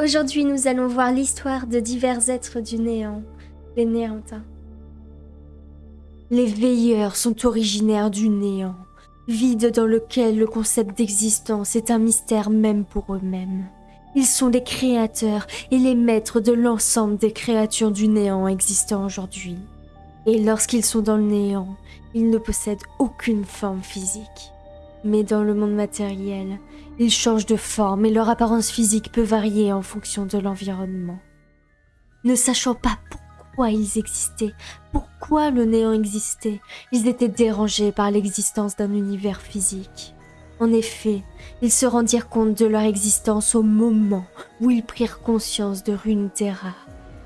Aujourd'hui, nous allons voir l'histoire de divers êtres du néant, les néantins. Les veilleurs sont originaires du néant, vide dans lequel le concept d'existence est un mystère même pour eux-mêmes. Ils sont les créateurs et les maîtres de l'ensemble des créatures du néant existant aujourd'hui. Et lorsqu'ils sont dans le néant, ils ne possèdent aucune forme physique. Mais dans le monde matériel, ils changent de forme et leur apparence physique peut varier en fonction de l'environnement. Ne sachant pas pourquoi ils existaient, pourquoi le néant existait, ils étaient dérangés par l'existence d'un univers physique. En effet, ils se rendirent compte de leur existence au moment où ils prirent conscience de Runeterra.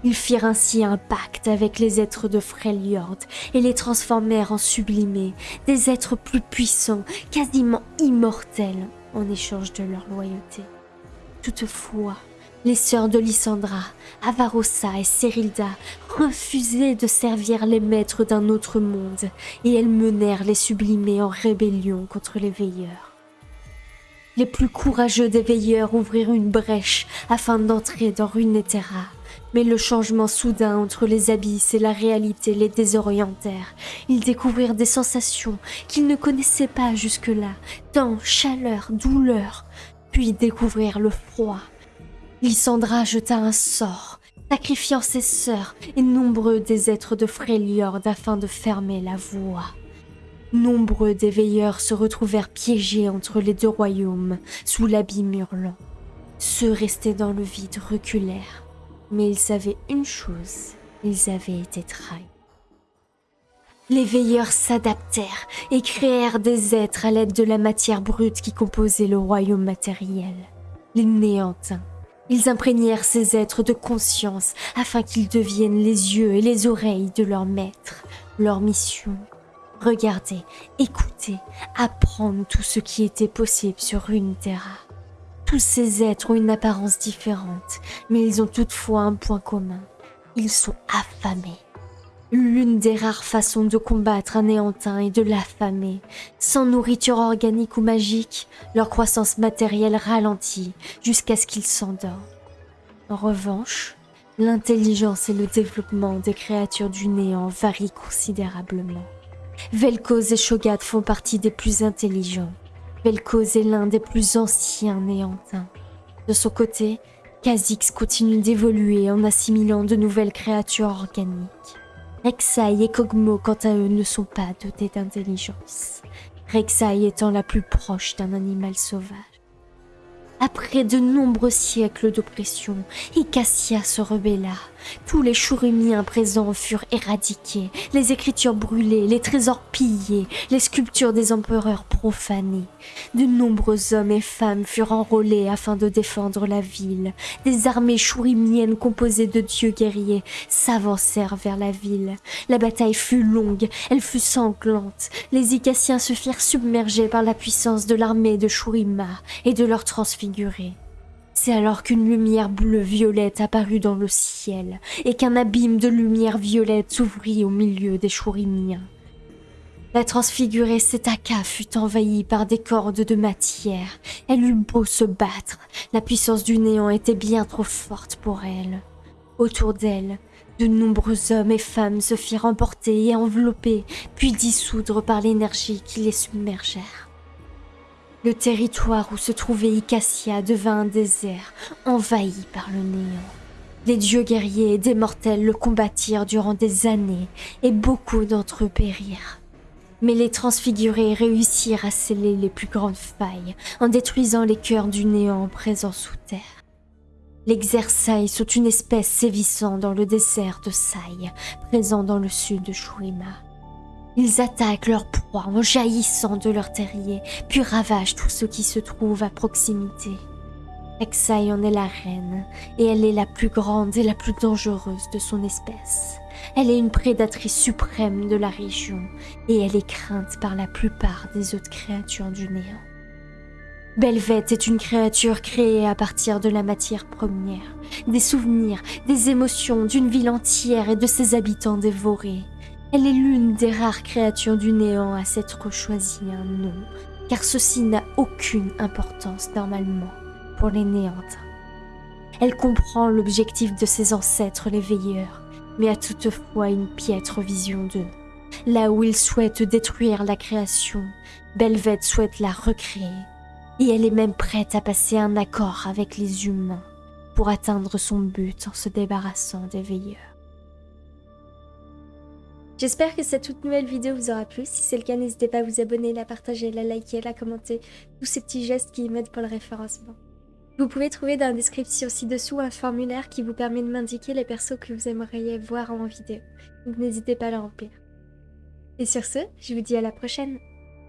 Ils firent ainsi un pacte avec les êtres de Freljord et les transformèrent en sublimés, des êtres plus puissants, quasiment immortels, en échange de leur loyauté. Toutefois, les sœurs de Lysandra, Avarossa et Serilda refusaient de servir les maîtres d'un autre monde et elles menèrent les sublimés en rébellion contre les veilleurs. Les plus courageux des veilleurs ouvrirent une brèche afin d'entrer dans Runeterra, mais le changement soudain entre les abysses et la réalité les désorientèrent. Ils découvrirent des sensations qu'ils ne connaissaient pas jusque-là, tant chaleur, douleur, puis découvrirent le froid. Lysandra jeta un sort, sacrifiant ses sœurs et nombreux des êtres de Freljord afin de fermer la voie. Nombreux des veilleurs se retrouvèrent piégés entre les deux royaumes, sous l'abîme hurlant. Ceux restés dans le vide reculèrent, mais ils savaient une chose, ils avaient été trahis. Les veilleurs s'adaptèrent et créèrent des êtres à l'aide de la matière brute qui composait le royaume matériel, les néantins. Ils imprégnèrent ces êtres de conscience afin qu'ils deviennent les yeux et les oreilles de leur maître. Leur mission regarder, écouter, apprendre tout ce qui était possible sur une terra. Tous ces êtres ont une apparence différente, mais ils ont toutefois un point commun. Ils sont affamés. L'une des rares façons de combattre un néantin est de l'affamer. Sans nourriture organique ou magique, leur croissance matérielle ralentit jusqu'à ce qu'ils s'endorment. En revanche, l'intelligence et le développement des créatures du néant varient considérablement. Vel'Koz et Shogat font partie des plus intelligents. Vel'Koz est l'un des plus anciens néantins. De son côté, Kha'Zix continue d'évoluer en assimilant de nouvelles créatures organiques. Rek'Sai et Kog'Maw, quant à eux, ne sont pas dotés d'intelligence. Rek'Sai étant la plus proche d'un animal sauvage. Après de nombreux siècles d'oppression, Icassia se rebella. Tous les Chourimiens présents furent éradiqués, les écritures brûlées, les trésors pillés, les sculptures des empereurs profanées. De nombreux hommes et femmes furent enrôlés afin de défendre la ville. Des armées chourimiennes composées de dieux guerriers s'avancèrent vers la ville. La bataille fut longue, elle fut sanglante. Les Icassiens se firent submerger par la puissance de l'armée de Shurima et de leur transfigurer. C'est alors qu'une lumière bleu-violette apparut dans le ciel et qu'un abîme de lumière violette s'ouvrit au milieu des chourimiens. La transfigurée Setaka fut envahie par des cordes de matière. Elle eut beau se battre, la puissance du néant était bien trop forte pour elle. Autour d'elle, de nombreux hommes et femmes se firent emporter et envelopper, puis dissoudre par l'énergie qui les submergèrent. Le territoire où se trouvait Icassia devint un désert, envahi par le néant. Les dieux guerriers et des mortels le combattirent durant des années, et beaucoup d'entre eux périrent. Mais les transfigurés réussirent à sceller les plus grandes failles en détruisant les cœurs du néant présents sous terre. Les Xersailles sont une espèce sévissant dans le désert de Sai, présent dans le sud de Shurima. Ils attaquent leur proie en jaillissant de leur terrier, puis ravagent tout ce qui se trouve à proximité. Exai en est la reine, et elle est la plus grande et la plus dangereuse de son espèce. Elle est une prédatrice suprême de la région, et elle est crainte par la plupart des autres créatures du néant. Belvet est une créature créée à partir de la matière première, des souvenirs, des émotions d'une ville entière et de ses habitants dévorés. Elle est l'une des rares créatures du néant à s'être choisi un nom, car ceci n'a aucune importance normalement pour les néantins. Elle comprend l'objectif de ses ancêtres les veilleurs, mais a toutefois une piètre vision d'eux. Là où ils souhaitent détruire la création, Belvette souhaite la recréer. Et elle est même prête à passer un accord avec les humains pour atteindre son but en se débarrassant des veilleurs. J'espère que cette toute nouvelle vidéo vous aura plu. Si c'est le cas, n'hésitez pas à vous abonner, la partager, la liker, la commenter. Tous ces petits gestes qui m'aident pour le référencement. Vous pouvez trouver dans la description ci-dessous un formulaire qui vous permet de m'indiquer les persos que vous aimeriez voir en vidéo. Donc n'hésitez pas à le remplir. Et sur ce, je vous dis à la prochaine